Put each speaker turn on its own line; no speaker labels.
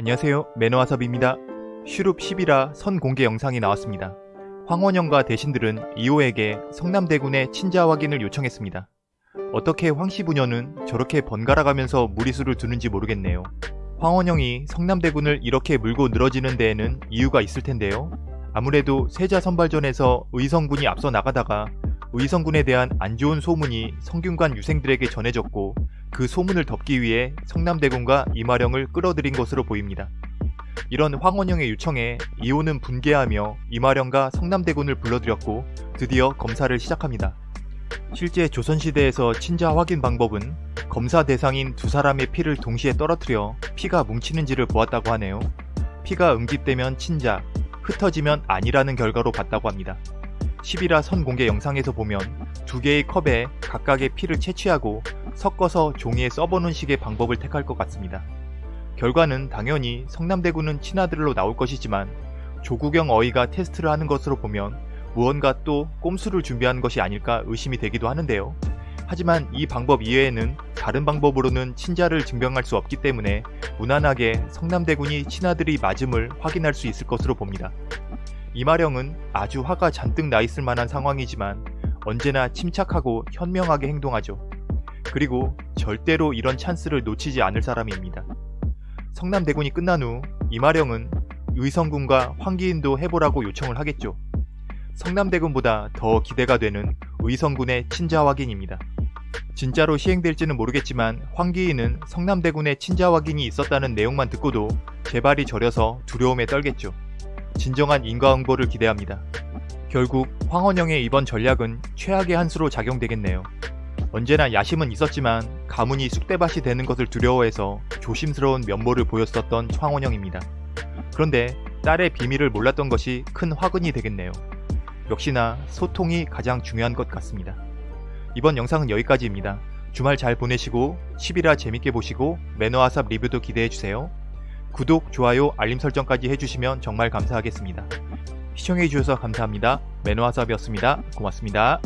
안녕하세요 매너와섭입니다. 슈룹 10이라 선 공개 영상이 나왔습니다. 황원영과 대신들은 이호에게 성남대군의 친자 확인을 요청했습니다. 어떻게 황씨 부녀는 저렇게 번갈아가면서 무리수를 두는지 모르겠네요. 황원영이 성남대군을 이렇게 물고 늘어지는 데에는 이유가 있을 텐데요. 아무래도 세자 선발전에서 의성군이 앞서 나가다가 의성군에 대한 안 좋은 소문이 성균관 유생들에게 전해졌고 그 소문을 덮기 위해 성남대군과 이마령을 끌어들인 것으로 보입니다. 이런 황원영의 요청에 이호는 분개하며 이마령과 성남대군을 불러들였고 드디어 검사를 시작합니다. 실제 조선시대에서 친자 확인 방법은 검사 대상인 두 사람의 피를 동시에 떨어뜨려 피가 뭉치는지를 보았다고 하네요. 피가 응집되면 친자, 흩어지면 아니라는 결과로 봤다고 합니다. 10이라 선공개 영상에서 보면 두 개의 컵에 각각의 피를 채취하고 섞어서 종이에 써보는 식의 방법을 택할 것 같습니다. 결과는 당연히 성남대군은 친아들로 나올 것이지만 조국영 어이가 테스트를 하는 것으로 보면 무언가 또 꼼수를 준비하는 것이 아닐까 의심이 되기도 하는데요. 하지만 이 방법 이외에는 다른 방법으로는 친자를 증명할 수 없기 때문에 무난하게 성남대군이 친아들이 맞음을 확인할 수 있을 것으로 봅니다. 이마령은 아주 화가 잔뜩 나 있을 만한 상황이지만 언제나 침착하고 현명하게 행동하죠. 그리고 절대로 이런 찬스를 놓치지 않을 사람입니다. 성남대군이 끝난 후 이마령은 의성군과 황기인도 해보라고 요청을 하겠죠. 성남대군보다 더 기대가 되는 의성군의 친자 확인입니다. 진짜로 시행될지는 모르겠지만 황기인은 성남대군의 친자 확인이 있었다는 내용만 듣고도 제발이 저려서 두려움에 떨겠죠. 진정한 인과응보를 기대합니다. 결국 황원영의 이번 전략은 최악의 한 수로 작용되겠네요. 언제나 야심은 있었지만 가문이 쑥대밭이 되는 것을 두려워해서 조심스러운 면모를 보였었던 황원영입니다. 그런데 딸의 비밀을 몰랐던 것이 큰 화근이 되겠네요. 역시나 소통이 가장 중요한 것 같습니다. 이번 영상은 여기까지입니다. 주말 잘 보내시고 10이라 재밌게 보시고 매너와삽 리뷰도 기대해주세요. 구독, 좋아요, 알림 설정까지 해주시면 정말 감사하겠습니다. 시청해주셔서 감사합니다. 매너와삽이었습니다. 고맙습니다.